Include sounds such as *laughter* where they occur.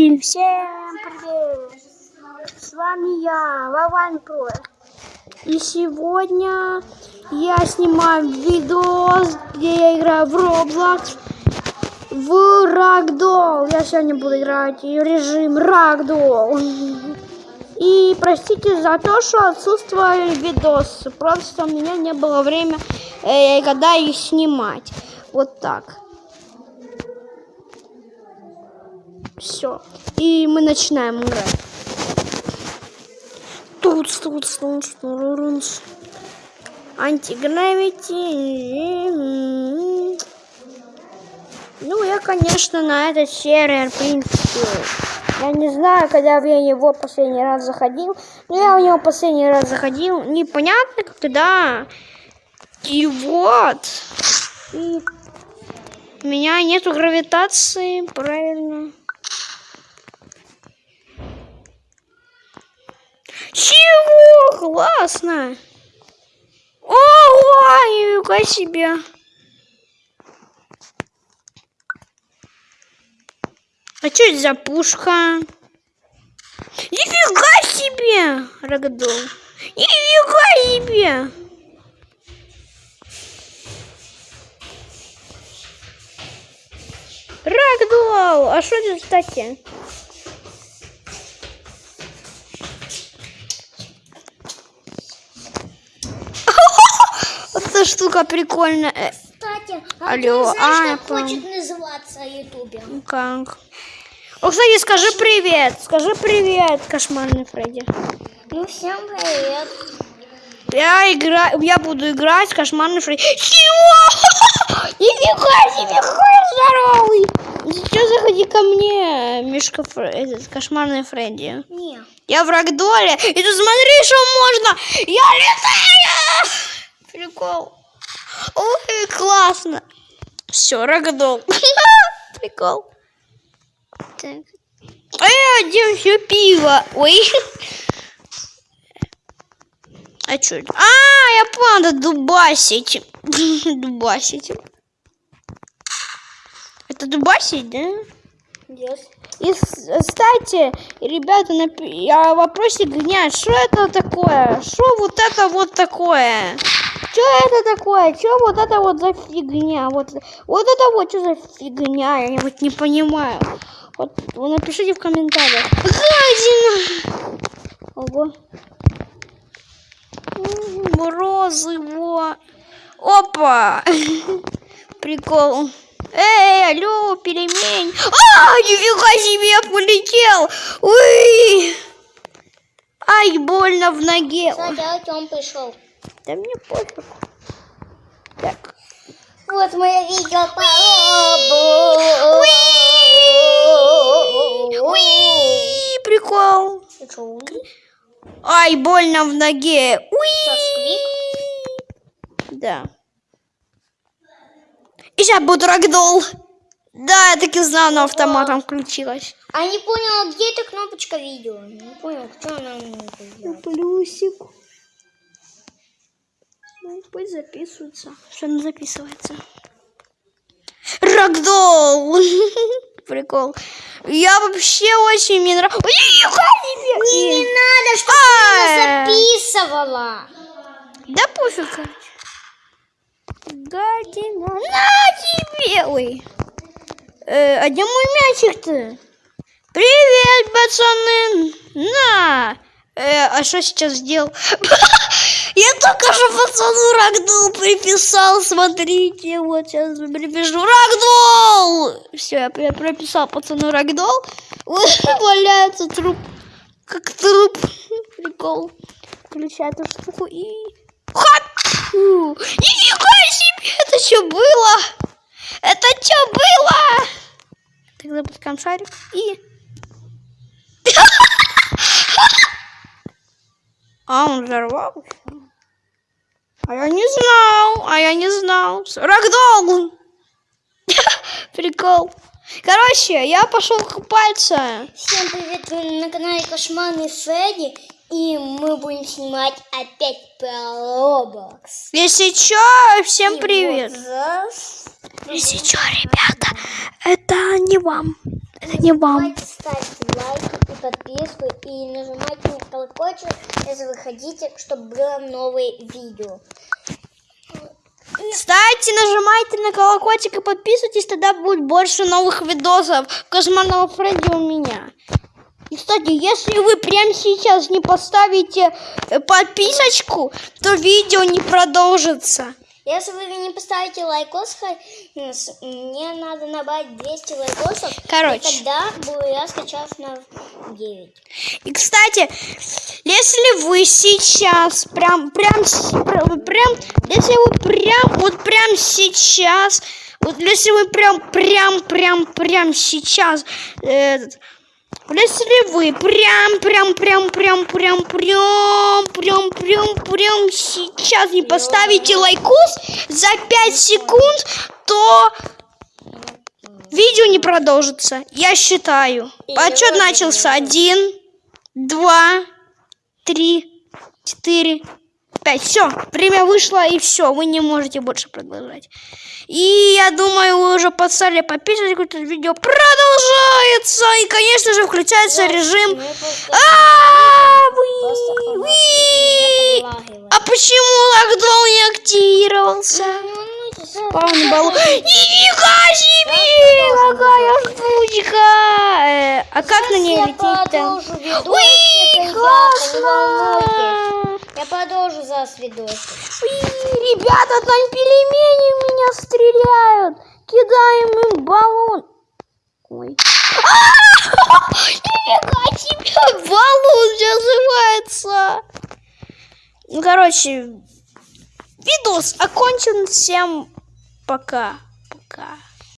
Пиль. Всем привет! С вами я, Вован Про. И сегодня я снимаю видос, где я играю в Roblox в Ragdoll. Я сегодня буду играть в режим Ragdoll. И простите за то, что отсутствовали видосы. Просто у меня не было времени, э, когда их снимать. Вот так. Все. И мы начинаем играть. Тут, тут, тут, тут. Антигравити. Ну, я, конечно, на этот сервер, в принципе, я не знаю, когда я его последний раз заходил. Но я у него последний раз заходил. Непонятно, когда. И вот. И у меня нету гравитации, правильно. Чего? Классно. Ого, нифига себе. А что это за пушка? Нифига себе, Рагдол. Нифига себе. Рагдол, а что это, кстати? Вот эта штука прикольная. Кстати, Алло, а Алло, ты знаешь, как понял. хочет называться ютубер? Ну Как? О, кстати, скажи привет. Скажи привет, кошмарный Фредди. Ну, всем привет. Я играю, я буду играть кошмарный Фредди. Чего? *laughs* Нифига себе, какой здоровый. Ко мне, Мишка, этот кошмарный Фредди. Не. Я в Рагдоле, и тут смотри, что можно. Я летаю. Прикол. Ой, классно. Все, Рагдол. *laughs* Прикол. Так. А где все пиво? Ой. А что это? А, я понял, это дубасить. *laughs* дубасить. Это дубасить, да? Yes. И, кстати, ребята, напи- я вопросик гнят, что это такое? Что вот это вот такое? Что это такое? Что вот это вот за фигня? Вот, вот это вот что за фигня? Я вот не понимаю. Вот напишите в комментариях. Гадина! Ого. Морозы, во. Опа! *laughs* Прикол. Эй, алло, перемень. А, нифига себе, я полетел. Уй. Ай, больно в ноге. Кстати, Артем пришел. Да мне пофиг. Так. Вот мое видео по Уи, прикол. Что? Ай, больно в ноге. Уи. Что? Да. И сейчас будет рагдол. Да, я так и знала, но автоматом включилась. А не понял, где эта кнопочка видео? Не понял, кто она мне сделала? Плюсик. Ну, пусть записывается. Что она записывается? Рагдол! *laughs* Прикол. Я вообще очень мне нравится. Не, не надо, Ай. она записывала. Да пофиг. короче. Гадина. Ой. Э, а где мой мячик-то? Привет, пацаны! На! Э, а что сейчас сделал? *laughs* Я только что пацану Рагдол приписал, смотрите, вот сейчас припишу Рагдол! Все, я, я прописал пацану Рагдол. *laughs* Валяется труп, как труп. Прикол. Включай эту штуку и... Хоп! Нифига себе! Это что было? Это что было? Так запускаем шарик и... *laughs* А, он взорвался. А я не знал, а я не знал. Рагдол! *laughs* Прикол. Короче, я пошел купаться. Всем привет, вы на канале Кошмарный Фредди. И мы будем снимать опять про Roblox. Если чё, всем И привет. вот раз. Если чё, ребята, это не вам. Это не вам. Давайте ставить подписку и нажимайте на колокольчик, если вы хотите, чтобы было новые видео. Кстати, нажимайте на колокольчик и подписывайтесь, тогда будет больше новых видосов Кошмарного Фредди у меня. И, кстати, если вы прямо сейчас не поставите э, подписочку, то видео не продолжится. Если вы не поставите лайкос, мне надо набрать 200 лайкосов. Короче. И тогда буду я скачав на 9. И, кстати, если вы сейчас прям, прям, прям, если вы прям, вот прям сейчас, вот если вы прям, прям, прям, прям сейчас, э, если вы прям, прям, прям, прям, прям, прям, прям, прям, прям сейчас не поставите лайкос за 5 секунд, то видео не продолжится. Я считаю. Отчет начался. Один, два, три, четыре, пять. Все, время вышло и все. Вы не можете больше продолжать. И я думаю, вы уже подстали подписывайтесь, это видео продолжается. И, конечно же, включается режим. А. А почему локдаун не активировался? Ну, Спаун балу. Нифига себе! Какая штучка! Э, А как на ней лететь-то? Уи, классно! Я продолжу зараз видосик. Уи, ребята, там пельмени меня стреляют! Кидаем им баллон. Ой. А! Нифига себе! Баллон называется! Ну, короче, видос окончен. Всем пока. Пока.